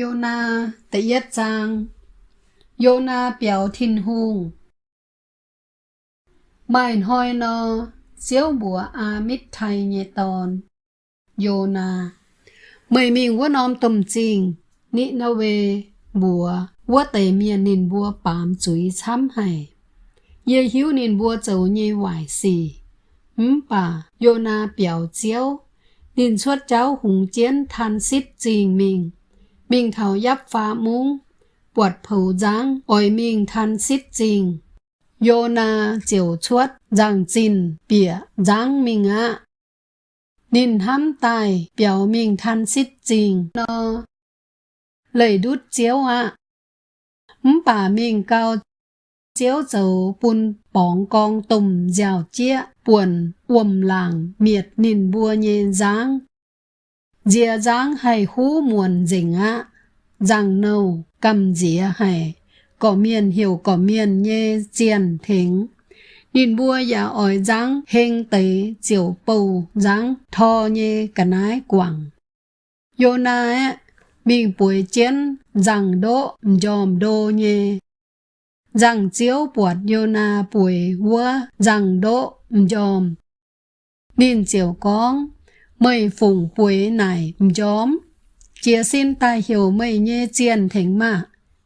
Yona thứ nhất trang Yona biểu thiên hùng Mày hoi nó Diêu bùa a mít thay nhẹ tòn Yona. Mày mình quá nom tùm trình Nị nó về bùa Quá tề miền nền bùa bám chuối chăm hải Ye hiếu nền bùa dấu nhẹ hoài xì Ừm bà Yona biểu chiếu, Nền xuất cháu hùng chiến than xít trình mình mình thảo giáp phá múng, bọt phẩu giang, ôi mình than xít trình. Yô na chiều chuốt, giang trình, bịa, giang mình ạ. Nín hám tài, biểu mình than xít trình, nó. Lời đút chiếu ạ. Mắm bà mình cao chiếu dầu bùn bóng con tùm dào chia, buồn, uầm làng, miệt nín bùa nhẹ dáng Dìa giáng hay hú muồn dình á, rằng nâu cầm dìa hay, có miền hiểu có miền nhê chiền thính. Nhìn bua giả ỏi giáng hình tế chiều bầu giáng thò nhê cả nái quảng. Yô na á, mình bùi chiến rằng đỗ dòm đô nhê. Rằng chiếu buột yô na bùi vua rằng đỗ dòm. Nhìn chiều con mây phùng quế này nhóm. Chia xin tài hiểu mây nhê chiên thính mà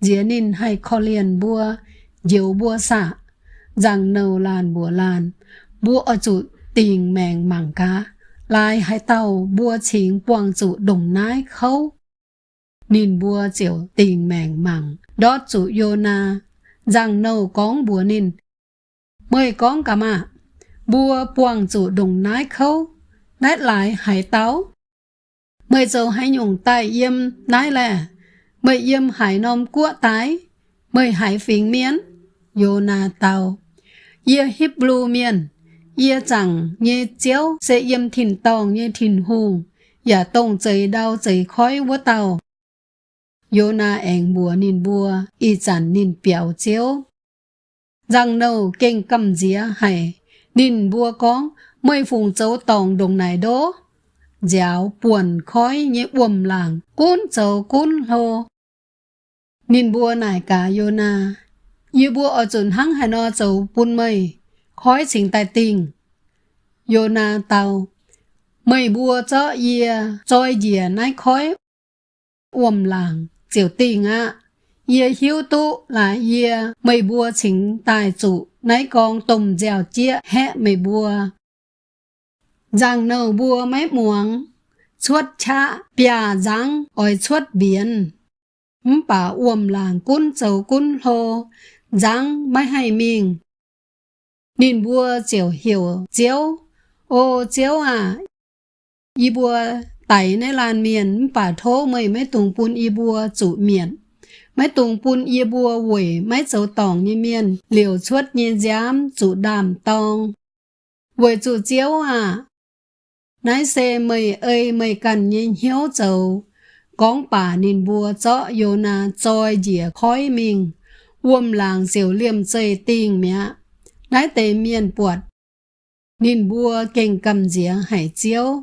dĩa nín hay kho liền bua diếu bua xạ. Rằng nâu làn bùa làn, bua ở chủ tình mèng mảng cá. Lai hay tàu bua chính quang chủ đồng nái khâu. Nín bua chiều tình mèng mảng, đót chủ yona rằng nâu con bùa nín. Mời con cả mà bua quang chủ đồng nái khâu nét lại hải táo. Mời dầu hãy nhung tay yêm nái lẻ, mời yêm hải nôm cua tái, mời hải phình miến, Yona tàu. Yê hiếp blue miền, yê chẳng nhê chéo sẽ yêm thìn tòng nhê thìn hù, giả dạ tông chơi đau chơi khói vô tàu. Yona ảnh bùa nín bùa, y chẳng nín biểu chéo, răng nâu kinh cầm dĩa hải, nín bùa con, mây phùng châu tòng đồng này đố. Giáo buồn khói như uầm làng, cún châu cún hô. Nhìn bùa này cả yô na. Như bùa ở chuẩn hăng hà no châu bùn mây, khói xình tài tình. Yô na tàu. Mây bùa cho yê, trôi dìa nái khói. Uầm làng, chiều tình ạ. Yê hiếu tu là yê mây bùa chính tài chủ, nãy con tùm dèo chia hẹ mây bùa rằng nâu bùa mé muộng xuất cha bia răng oi xuất biển. Bà uồm làng cún sầu cún hồ răng mai hay mình nên bùa chiều hiểu chiếu. Ô chiếu à. Y bùa tẩy nơi làn miền bà thô mày mấy tùng pun y bùa chủ miền. Mấy tùng pun y bùa quỷ mấy sầu tỏng như miền. Liều xuất như giám, chủ đàm tòng. Quỷ chủ chiếu à nái xe mày ơi mày cần nhìn hiếu dầu. Con bà nên bùa cho yêu na cho dìa khói mình uom làng diều liêm dây tình mẹ. Nái tề miền buột. Nên bùa kênh cầm dìa hải chiếu.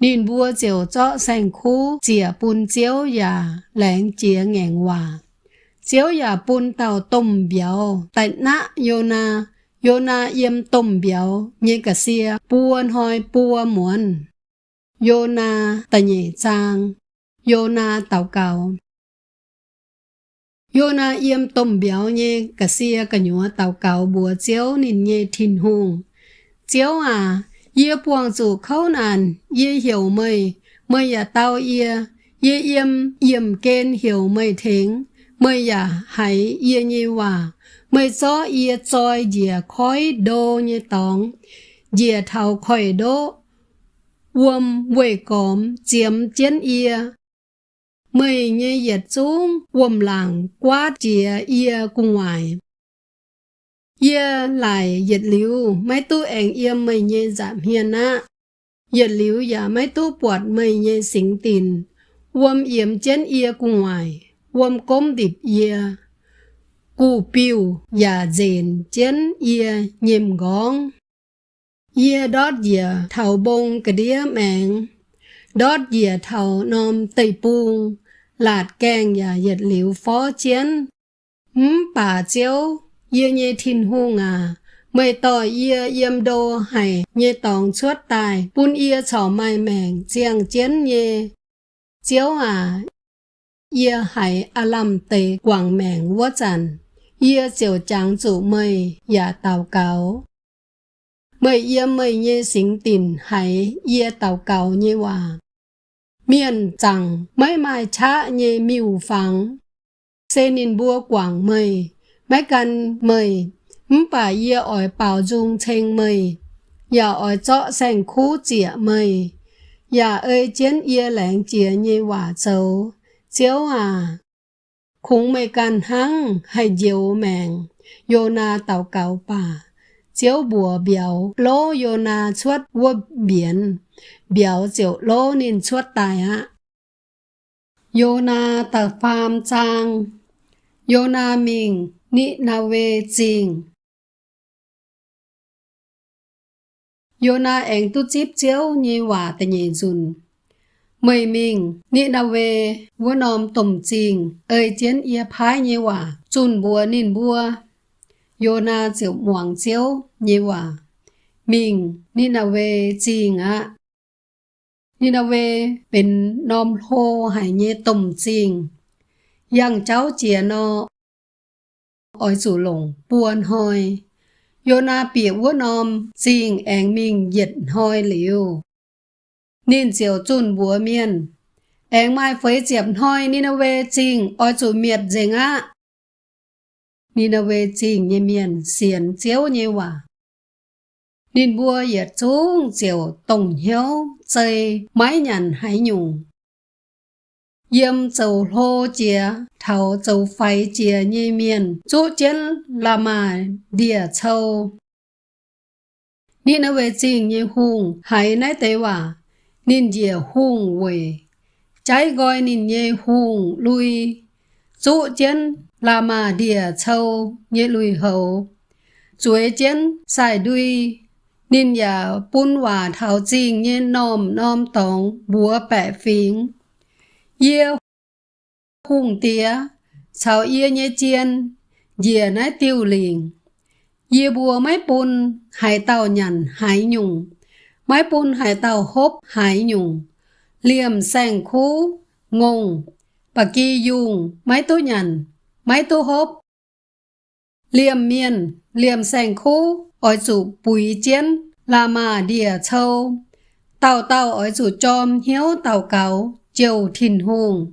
Nên bùa diều cho sang khu dìa bùn chiếu nhà lén chía ngẹn hòa. Chiếu nhà bùn tàu tôm biểu tại nã yêu na yo na Yona yếm tôm béo như cả xia buôn hoi bua muôn. Yona tà nhị trang, Yona tàu cầu. Yona yếm tôm béo như cả xia cả nhúa tàu cầu bùa chéo nên như thìn hùng. chéo à, yê buông chủ khâu nàn, yê hiểu mây, mây ya tàu ye yê yếm yếm kên hiểu mây thính, mây ya hãy yê như hòa mới gió ye choi ye khói đô như tòng. Ye thầu khói đô uom quê còm chiếm chiến ye mới như ye xuống uom làng quá dìa ye cung ngoài. Ye lại ye liu mấy tu anh ye mới như giảm hiền á. Ye liu ya dạ mấy tu bọt mới như xính tin uom yếm chiến ye cung ngoài uom cốm điệp ia cụ piu và dền chén ia nhìm gón ia đót dìa thầu bông cái đĩa mạng đót dìa thầu nom tây buông lạt kèng và nhiệt liệu phó chén mắm bà chéo yêu nhê thiên hung à, mày tỏ yêu yếm đô hay nhê tòng suốt tài, bún yêu chỏ mai mèng, chiang chén như. chéo à, yêu hay alam tây quảng mèng vô chẳng yêu chiều trắng chủ mây, dạ và tàu cáo. Mày yêu mày như xính tình hãy yêu tàu cáo như hòa miền chẳng mấy mai cha như miu phẳng xê nín bua quảng mây mấy căn mây mắm bà yê ỏi bảo dung chênh mây ya ỏi chọ sành khu chĩa mây ya ơi chiến yê lãng chĩa như hòa châu chiếu à คงไม่กันหังให้เจียวแมง โยนาเต่าเก่าป่า เจียวบัวเบียวโลโยนาชวดวัวเบียน เบียวเจียวโลนินชวดตายฮะ โยนาเต่าฟามจาง โยนามิง นินาเวจิง โยนาเองตุจิบเจียวนีหว่าแต่เยจุน เมยมิงนินาเววัวนอมต่มจริง เอ่ยเจียนเอียพายเยว่าจุนบัวนินบัว โยนาเจียวหมวงเจียวเยว่ามิงนินาเวจริงอะนินาเวเป็นนอมโฮหายเยต่มจริงยังเจ้าเจียนออ้อยสู่หลงปวนหอย โยนาเปียกวัวนอมจริงแองมิงเหย็ดหอยเหลียว nên chiều chun búa miền. em mai phơi chiệp hoi nên về trình oi chủ miệt dình á. Nên về trình như miền xiển chiếu như quả. Nên búa yết chú chiều tổng hiếu chơi mái nhằn hải nhùng. Yêm châu hô chia, thảo châu phái chia như miền, chú chân là mà địa châu. Nên về trình như hùng hải nái tế quả nên dìa hùng về trái gọi nên nhê hùng lui. Chú chiến là mà địa châu nhẹ lui hậu chuối chiến xài đuôi nên giờ bún hòa thảo trình như nôm nôm tổng búa bẻ phím Yê hùng tía, sao yê nhẹ chiên, dìa nái tiêu liền. Yê búa máy bún, hải tàu nhằn hải nhung, máy bún hải tàu hốp hải nhung, liềm sành khu, ngùng, bà kỳ dùng, máy tố nhằn, máy tố hốp. Liềm miền, liềm sành khu, ỏi chủ bùi chiến, là mà địa châu. Tàu tàu ỏi chủ chom hiếu tàu cáo, chiều thìn hùng.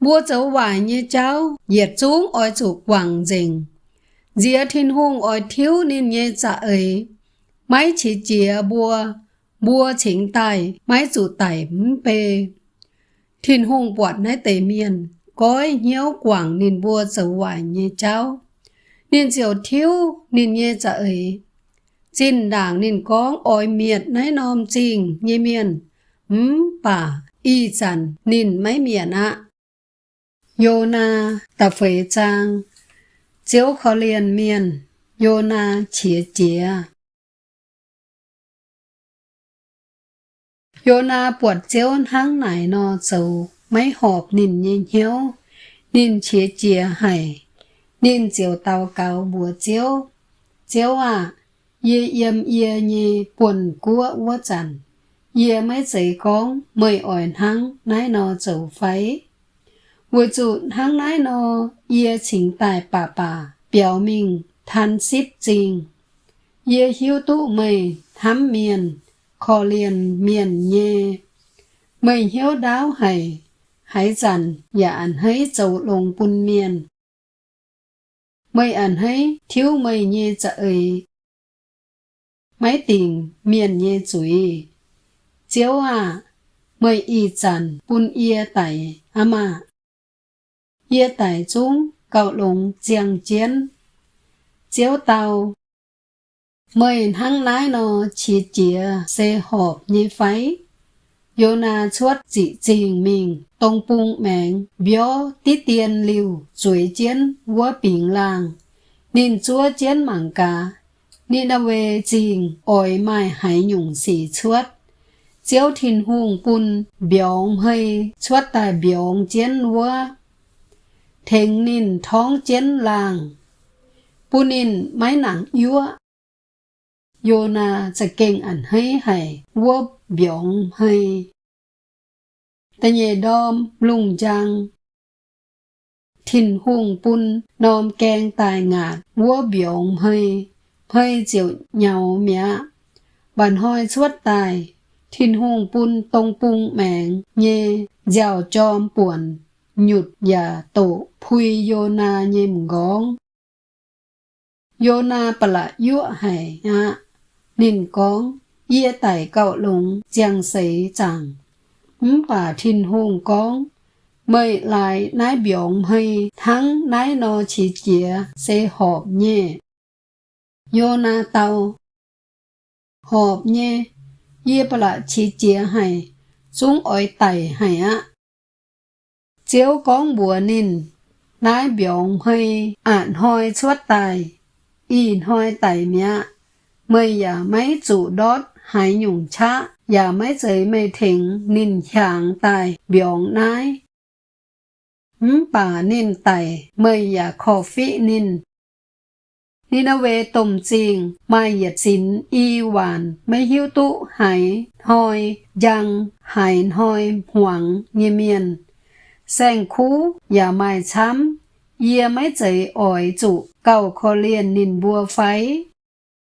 Mua dấu vải như cháu, diệt xuống ỏi chủ quảng rình. Dìa thìn hùng ỏi thiếu nên nhé dạ ấy. Máy chỉ chìa bua, bua chính tài, máy chủ tài bê. thiên hùng bọt nái tề miền, cõi nhiễu quảng nên bua sở hoài như cháu. Nên diều thiếu nên nhé dạ ấy. Xin đảng nên có oi miệt nái nom trình như miền. Ừm bà y dần nên mấy miền ạ. yona ta tập phế trang. Chiếu khó liền miền. yona na chía chía. hiếu. Nhìn chía chía hay. Nhìn chiếu tàu cáo bùa chiếu. Chiếu à ye yếm ye nhì quần của vô chẳng ye mấy giấy con mời ỏi hăng nái nó dầu phái vừa chủ hăng nái nó ye chính tài bà bà biểu minh than ship trình ye hiếu tụ mày thám miền khó liền miền nhê mày hiếu đáo hay hãy dặn và ăn hãy dầu lồng bùn miền mày ăn hãy thiếu mày nhê dạ ấy mấy tình miền nhé chuối chiếu à mời y chăn bún yê tại ama yê tại chúng cậu lùng chiang chiến chiếu tàu mời hăng lái nó chỉ chìa xe hộp như phái yo na chuột chỉ trình mình tông bung mèng bió tí tiền liu chuối chiến vua bình làng nên chúa chiến mảng cá ni na về trình ôi mai hải nhung xì chuốt chiếu thiên hùng bùn biểu hơi xuất tài biểu chiến vua thèn nínท้องchiến làng ปูนินไม้หนังยั่วโยน khó liền miền nhê. Mình hiếu đáo hầy, hãy dần, dạ ăn hấy dầu lùng bùn miền. Mây ăn hấy, thiếu mây nhê dạ ấy. Tình, miền nhê rủi. Chiếu à, mây y dần, quân yê âm ama. À. Yê tài chúng, cậu lùng giang chiến. Chiếu tàu, mười hăng lái nó chỉ chìa xe hộp như phái. Yo na chuốt chỉ trình mình, tông bung mèn bió tí tiền liu chuối chiến, vua bình làng. Nên chúa chiến mảng cả nên đã về trình ổi mai hải nhung xì chuốt. Chiếu thiên hùng bun bióng hơi, chuốt tại bióng chiến vua. Thèn nín thóng chiến làng. Bun nín mái nặng yúa yona sẽ kinh ảnh hay hay vô biọng hay. Ta nhẹ đom lung giang thiên huông bún nom keng tài ngạt vô biọng hay. Hay chịu nhau mẹ. Bàn hoi suốt tài thiên huông bún tông bung mẹng nhẹ giàu chom buồn nhụt và tổ phui yona na nhem yona yo na pala yo hay à nên có, yê tài cạo lũng giang sấy chẳng hứng bà thiên hùng có mời lại nái biểu hay thắng nái nó chỉ chĩa sẽ họp nhé yô na tàu. Họp nhé yê bà lại chỉ chĩa hay xuống ỏi tài hay á. Chiếu con bùa nên nái biểu hay ạn hoi suốt tài. In hoi tài mẹ. mây giả mấy chủ đốt hải nhung chá giả mấy giấy mây thỉnh nín chàng tài biổng nái bà nín tài mây giả khổ phí nín นินาเวตมจริงไม่หยัดสิน อีหวาน ไม่หิวตุหายหอย ยังหายหอย หวงเงียเมียน แซงคู่อย่าไม่ช้ำ เยียไม่ใจอ่อยจุ เก่าคอเลียนนินบัวไฟ